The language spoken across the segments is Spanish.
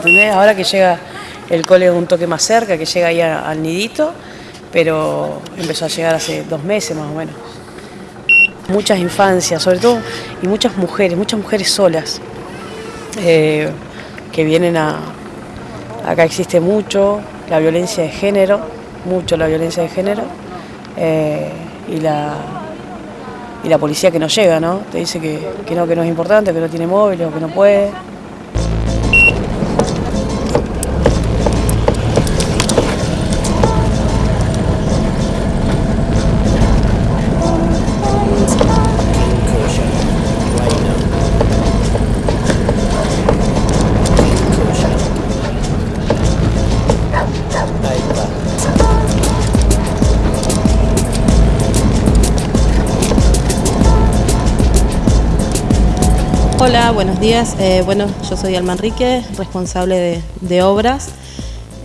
Ahora que llega el cole un toque más cerca, que llega ahí al nidito, pero empezó a llegar hace dos meses más o menos. Muchas infancias, sobre todo, y muchas mujeres, muchas mujeres solas, eh, que vienen a... Acá existe mucho la violencia de género, mucho la violencia de género, eh, y la y la policía que no llega, ¿no? Te dice que, que no, que no es importante, que no tiene móvil o que no puede. Hola, buenos días. Eh, bueno, yo soy Alma Enrique, responsable de, obras.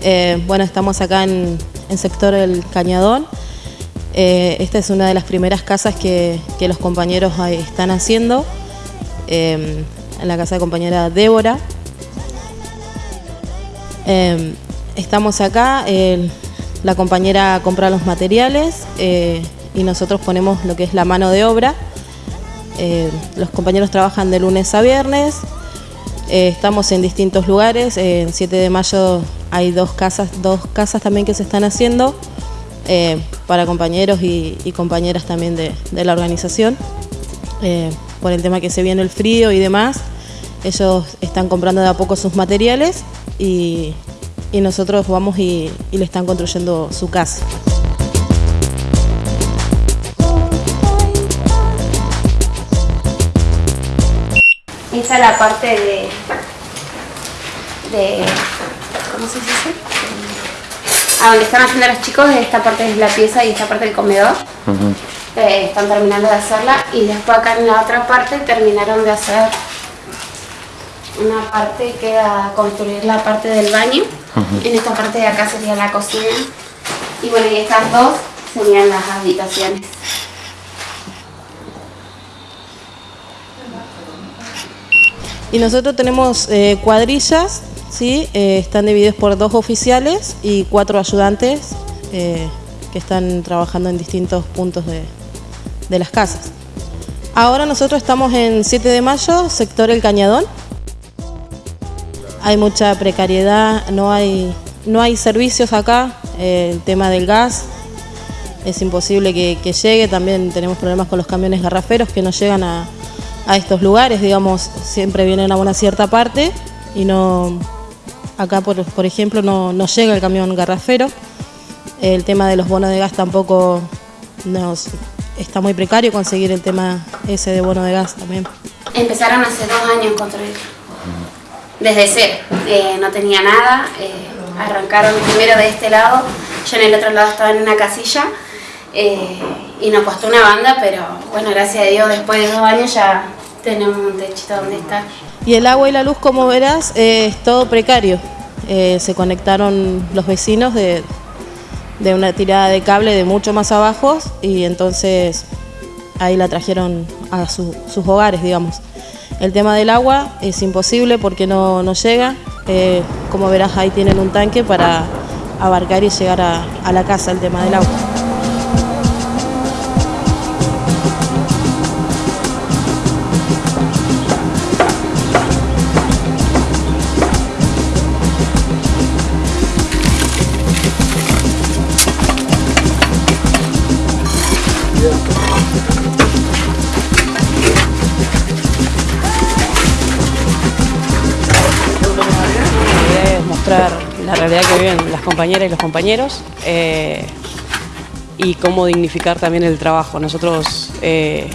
Eh, bueno, estamos acá en, en sector El Cañadón. Eh, esta es una de las primeras casas que, que los compañeros están haciendo, en la casa de compañera Débora. Estamos acá, la compañera compra los materiales y nosotros ponemos lo que es la mano de obra. Eh, los compañeros trabajan de lunes a viernes. Eh, estamos en distintos lugares. En 7 de mayo hay dos casas, dos casas también que se están haciendo eh, para compañeros y, compañeras también de, la organización. Por el tema que se viene el frío y demás, ellos están comprando de a poco sus materiales y, nosotros vamos y le están construyendo su casa. Esta es la parte de, de ¿cómo se dice? A donde están haciendo los chicos, esta parte es la pieza y esta parte el comedor. Eh, están terminando de hacerla y después acá en la otra parte terminaron de hacer una parte queda construir la parte del baño. En esta parte de acá sería la cocina. Y bueno, y estas dos serían las habitaciones. Y nosotros tenemos eh, cuadrillas, ¿sí? Eh, están divididos por dos oficiales y cuatro ayudantes eh, que están trabajando en distintos puntos de, de las casas. Ahora nosotros estamos en 7 de mayo, sector El Cañadón. Hay mucha precariedad, no hay, no hay servicios acá, el tema del gas es imposible que, que llegue, también tenemos problemas con los camiones garraferos que no llegan a, a estos lugares, digamos, siempre vienen a una cierta parte y no, acá por, por ejemplo no, no llega el camión garrafero, el tema de los bonos de gas tampoco nos, está muy precario conseguir el tema ese de bono de gas también. Empezaron hace dos años construir. Desde cero. Eh, no tenía nada. eh, arrancaron primero de este lado. Yo en el otro lado estaba en una casilla. Eh, y nos costó una banda, pero bueno, gracias a Dios, después de dos años ya tenemos un techito donde estar. Y el agua y la luz, como verás, es todo precario. Eh, se conectaron los vecinos de, de una tirada de cable de mucho más abajo y entonces ahí la trajeron a su- sus hogares, digamos. El tema del agua es imposible porque no, no llega. Eh, como verás, ahí tienen un tanque para abarcar y llegar a la casa el tema del agua. Realidad que viven las compañeras y los compañeros eh, y cómo dignificar también el trabajo. Nosotros eh,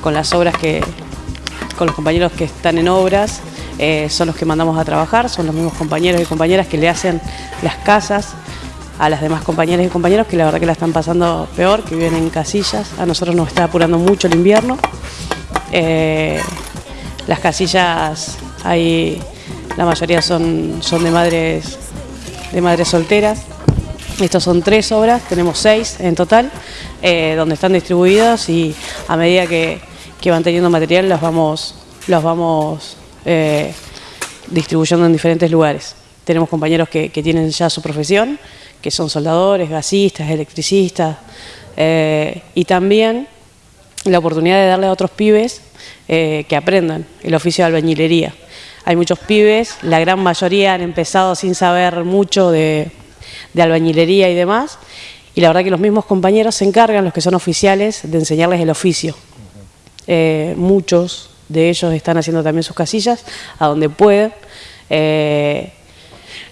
con las obras que, con los compañeros que están en obras, eh, son los que mandamos a trabajar, son los mismos compañeros y compañeras que le hacen las casas a las demás compañeras y compañeros que la verdad que la están pasando peor, que viven en casillas. A nosotros nos está apurando mucho el invierno. Las casillas hay la mayoría son, son de madres de madres solteras. Estos son tres obras, tenemos seis en total, eh, donde están distribuidas y a medida que, que van teniendo material las vamos, vamos eh, distribuyendo en diferentes lugares. Tenemos compañeros que, tienen ya su profesión, que son soldadores, gasistas, electricistas, eh, y también la oportunidad de darle a otros pibes que aprendan el oficio de albañilería. Hay muchos pibes, la gran mayoría han empezado sin saber mucho de, albañilería y demás, y la verdad que los mismos compañeros se encargan, los que son oficiales, de enseñarles el oficio. Eh, muchos de ellos están haciendo también sus casillas a donde pueden. Eh,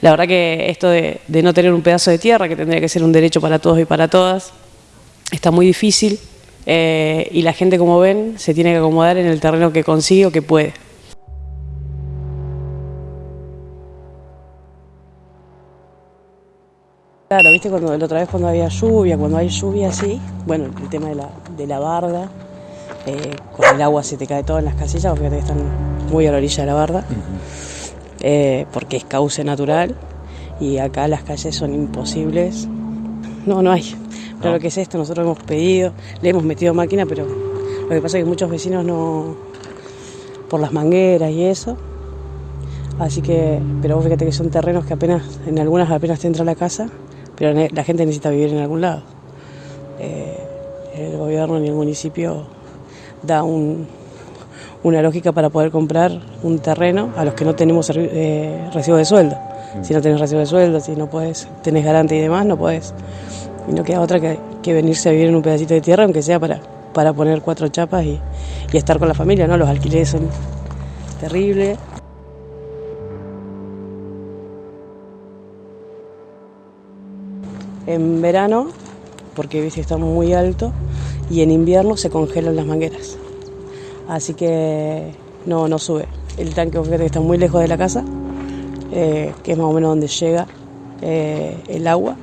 la verdad que esto de, no tener un pedazo de tierra, que tendría que ser un derecho para todos y para todas, está muy difícil eh, y la gente, como ven, se tiene que acomodar en el terreno que consigue o que puede. Claro, viste cuando la otra vez cuando había lluvia, cuando hay lluvia así, bueno, el tema de la, de la barda, eh, con el agua se te cae todo en las casillas, porque están muy a la orilla de la barda, eh, porque es cauce natural y acá las calles son imposibles. No, no hay. Pero lo que es esto, nosotros hemos pedido, le hemos metido máquina, pero lo que pasa es que muchos vecinos no, por las mangueras y eso, así que, pero vos fíjate que son terrenos que apenas, en algunas apenas te entra la casa pero la gente necesita vivir en algún lado. Eh, el gobierno ni el municipio da una lógica para poder comprar un terreno a los que no tenemos eh, recibo de sueldo. Mm. Si no tenés recibo de sueldo, si no puedes, tenés garante y demás, no puedes. Y no queda otra que, venirse a vivir en un pedacito de tierra, aunque sea para, para poner cuatro chapas y, y estar con la familia, ¿no? Los alquileres son terribles. En verano, porque viste está muy alto, y en invierno se congelan las mangueras. Así que no, no sube. El tanque que está muy lejos de la casa, eh, que es más o menos donde llega eh, el agua.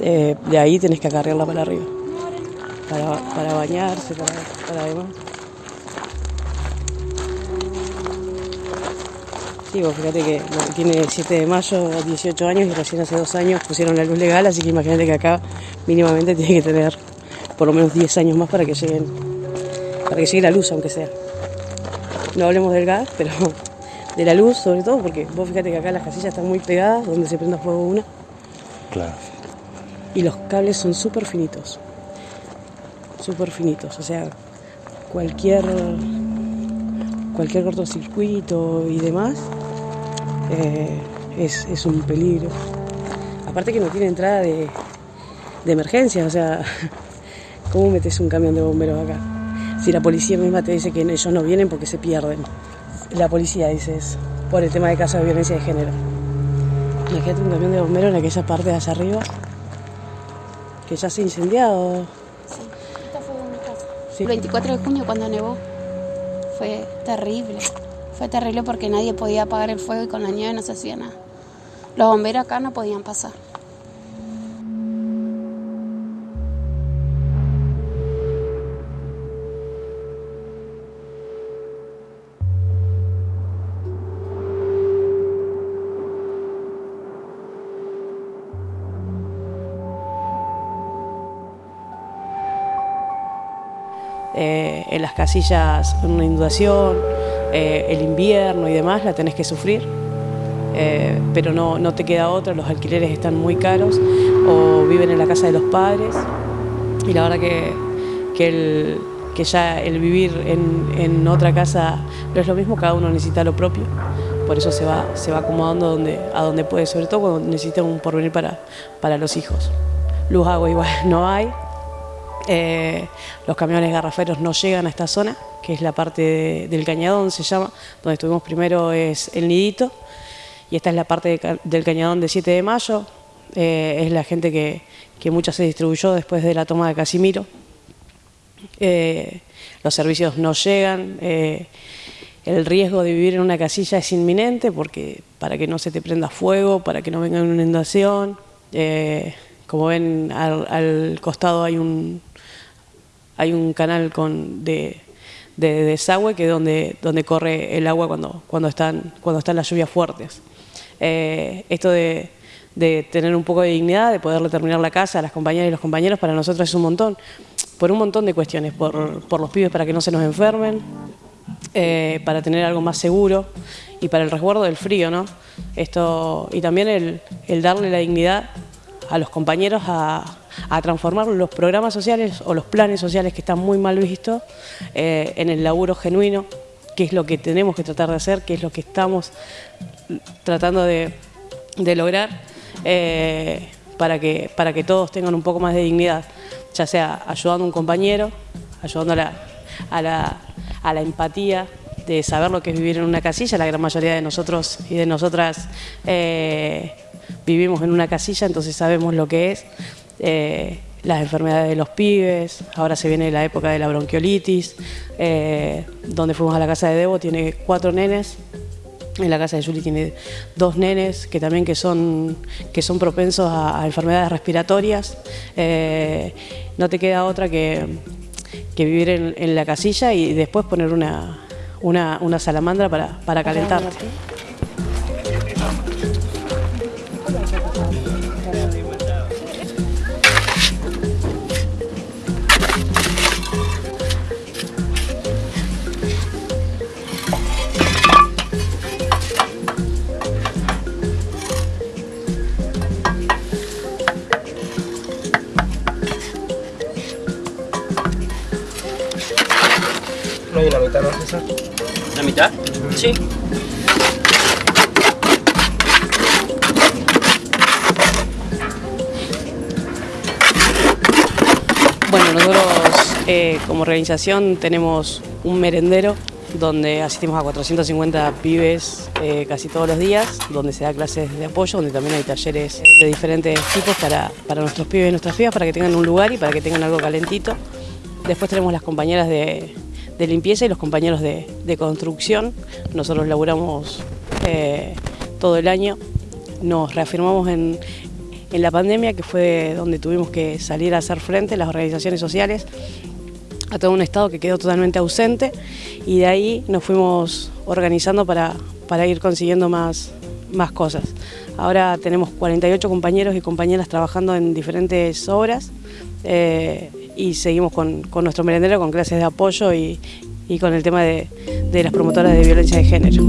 Eh, de ahí tenés que acarrearla para arriba, para, bañarse, para, para demás. Sí, fíjate que tiene 7 de mayo, 18 años y recién hace dos años pusieron la luz legal, así que imagínate que acá mínimamente tiene que tener por lo menos 10 años más para que lleguen, para que llegue la luz, aunque sea. No hablemos del gas, pero de la luz sobre todo, porque vos fíjate que acá las casillas están muy pegadas, donde se prenda fuego una. Claro. Y los cables son súper finitos. Súper finitos. O sea, cualquier cualquier cortocircuito y demás eh, es, un peligro. Aparte que no tiene entrada de, de emergencia, o sea, ¿cómo metes un camión de bomberos acá? Si la policía misma te dice que ellos no vienen porque se pierden. La policía dice eso, por el tema de casos de violencia de género. Imagínate un camión de bomberos en aquella parte de allá arriba, que ya se ha incendiado. Sí, esta fue una casa. El 24 de junio cuando nevó fue terrible. Fue terrible porque nadie podía apagar el fuego y con la nieve no se hacía nada. Los bomberos acá no podían pasar. Eh, en las casillas una inundación, eh, el invierno y demás, la tenés que sufrir, eh, pero no, no, te queda otra, los alquileres están muy caros o viven en la casa de los padres. Y la verdad que, que, que ya el vivir en, en, otra casa no es lo mismo, cada uno necesita lo propio, por eso se va, se va acomodando donde, a donde puede, sobre todo cuando necesita un porvenir para, para los hijos. Luz, agua igual no hay, eh, los camiones garraferos no llegan a esta zona, que es la parte del cañadón, se llama, donde estuvimos primero es el nidito, y esta es la parte del cañadón de 7 de mayo, eh, es la gente que, que mucha se distribuyó después de la toma de Casimiro. Eh, los servicios no llegan, el riesgo de vivir en una casilla es inminente porque para que no se te prenda fuego, para que no venga una inundación, como ven al costado hay un, hay un canal con, de, desagüe que es donde, donde corre el agua cuando, cuando, están, cuando están las lluvias fuertes. Eh, esto de, tener un poco de dignidad, de poderle terminar la casa a las compañeras y los compañeros, para nosotros es un montón, por un montón de cuestiones, por, los pibes para que no se nos enfermen, eh, para tener algo más seguro y para el resguardo del frío, ¿no? Esto, y también el, darle la dignidad a los compañeros a, transformar los programas sociales o los planes sociales que están muy mal vistos eh, en el laburo genuino, que es lo que tenemos que tratar de hacer, que es lo que estamos tratando de, lograr eh, para, que, para que todos tengan un poco más de dignidad, ya sea ayudando a un compañero, ayudando a la, a la empatía de saber lo que es vivir en una casilla. La gran mayoría de nosotros y de nosotras eh, vivimos en una casilla, entonces sabemos lo que es. Eh, las enfermedades de los pibes, ahora se viene la época de la bronquiolitis, eh, donde fuimos a la casa de Debo, tiene cuatro nenes, en la casa de Juli tiene dos nenes que también que son, que son propensos a, enfermedades respiratorias. no te queda otra que, vivir en, la casilla y después poner una, una, una salamandra para, para calentar. Sí. Bueno, nosotros eh, como organización tenemos un merendero donde asistimos a 450 pibes eh, casi todos los días, donde se da clases de apoyo, donde también hay talleres de diferentes tipos para, para nuestros pibes y nuestras pibas, para que tengan un lugar y para que tengan algo calentito. Después tenemos las compañeras de, de limpieza y los compañeros de, construcción. Nosotros laburamos eh, todo el año, nos reafirmamos en, la pandemia, que fue donde tuvimos que salir a hacer frente las organizaciones sociales a todo un Estado que quedó totalmente ausente y de ahí nos fuimos organizando para, para ir consiguiendo más, más cosas. Ahora tenemos 48 compañeros y compañeras trabajando en diferentes obras. Eh, y seguimos con, nuestro merendero con clases de apoyo y, con el tema de, de las promotoras de violencia de género.